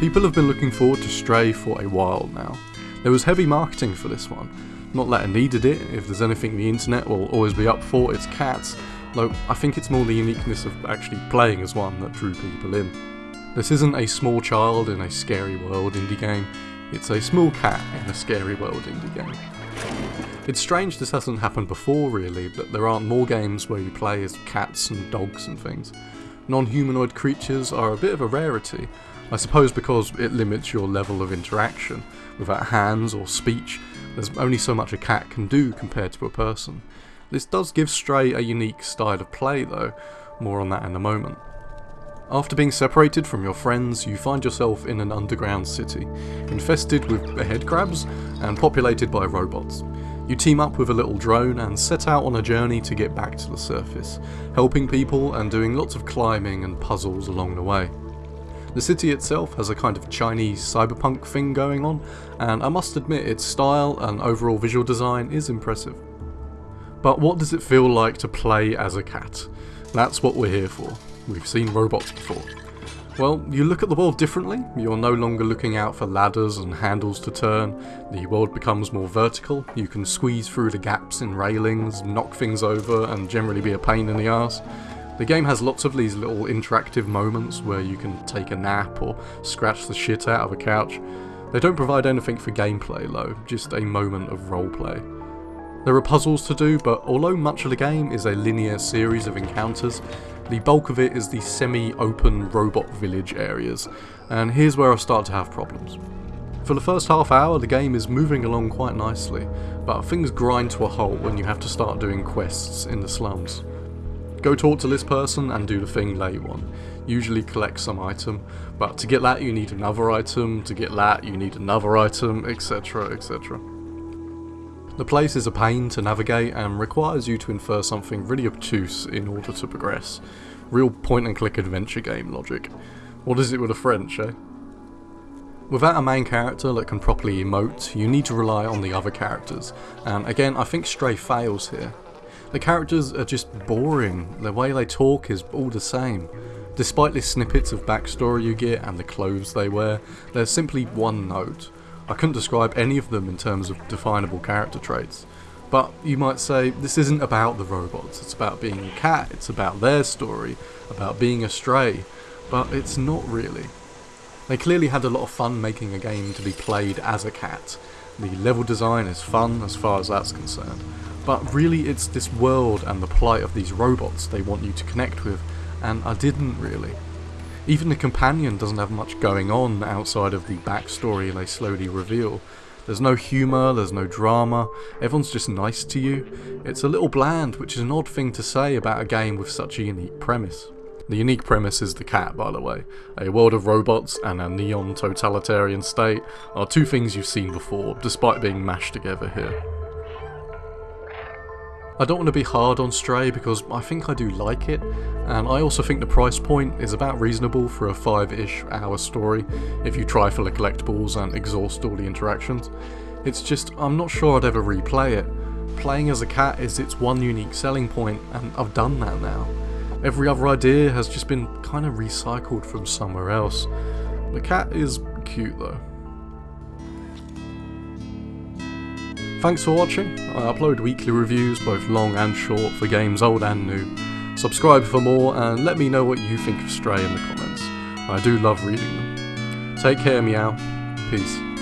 People have been looking forward to Stray for a while now. There was heavy marketing for this one. Not that it needed it, if there's anything the internet will always be up for, it's cats, though I think it's more the uniqueness of actually playing as one that drew people in. This isn't a small child in a scary world indie game, it's a small cat in a scary world indie game. It's strange this hasn't happened before really, that there aren't more games where you play as cats and dogs and things. Non-humanoid creatures are a bit of a rarity, I suppose because it limits your level of interaction. Without hands or speech, there's only so much a cat can do compared to a person. This does give Stray a unique style of play though, more on that in a moment. After being separated from your friends, you find yourself in an underground city, infested with headcrabs and populated by robots. You team up with a little drone and set out on a journey to get back to the surface, helping people and doing lots of climbing and puzzles along the way. The city itself has a kind of Chinese cyberpunk thing going on, and I must admit its style and overall visual design is impressive. But what does it feel like to play as a cat? That's what we're here for. We've seen robots before. Well, you look at the world differently, you're no longer looking out for ladders and handles to turn, the world becomes more vertical, you can squeeze through the gaps in railings, knock things over and generally be a pain in the ass. The game has lots of these little interactive moments where you can take a nap or scratch the shit out of a couch. They don't provide anything for gameplay though, just a moment of roleplay. There are puzzles to do, but although much of the game is a linear series of encounters, the bulk of it is the semi-open robot village areas, and here's where I start to have problems. For the first half hour the game is moving along quite nicely, but things grind to a halt when you have to start doing quests in the slums. Go talk to this person and do the thing they want. Usually collect some item, but to get that you need another item, to get that you need another item, etc, etc. The place is a pain to navigate and requires you to infer something really obtuse in order to progress. Real point and click adventure game logic. What is it with the French, eh? Without a main character that can properly emote, you need to rely on the other characters, and again I think Stray fails here. The characters are just boring, the way they talk is all the same. Despite the snippets of backstory you get and the clothes they wear, they're simply one note. I couldn't describe any of them in terms of definable character traits. But you might say, this isn't about the robots, it's about being a cat, it's about their story, about being a stray, but it's not really. They clearly had a lot of fun making a game to be played as a cat. The level design is fun as far as that's concerned, but really it's this world and the plight of these robots they want you to connect with, and I didn't really. Even the companion doesn't have much going on outside of the backstory they slowly reveal. There's no humour, there's no drama, everyone's just nice to you. It's a little bland, which is an odd thing to say about a game with such a unique premise. The unique premise is the cat, by the way. A world of robots and a neon totalitarian state are two things you've seen before, despite being mashed together here. I don't want to be hard on Stray because I think I do like it, and I also think the price point is about reasonable for a 5-ish hour story if you try for the collectibles and exhaust all the interactions. It's just, I'm not sure I'd ever replay it. Playing as a cat is its one unique selling point, and I've done that now. Every other idea has just been kind of recycled from somewhere else. The cat is cute though. Thanks for watching. I upload weekly reviews, both long and short, for games old and new. Subscribe for more and let me know what you think of Stray in the comments. I do love reading them. Take care, meow. Peace.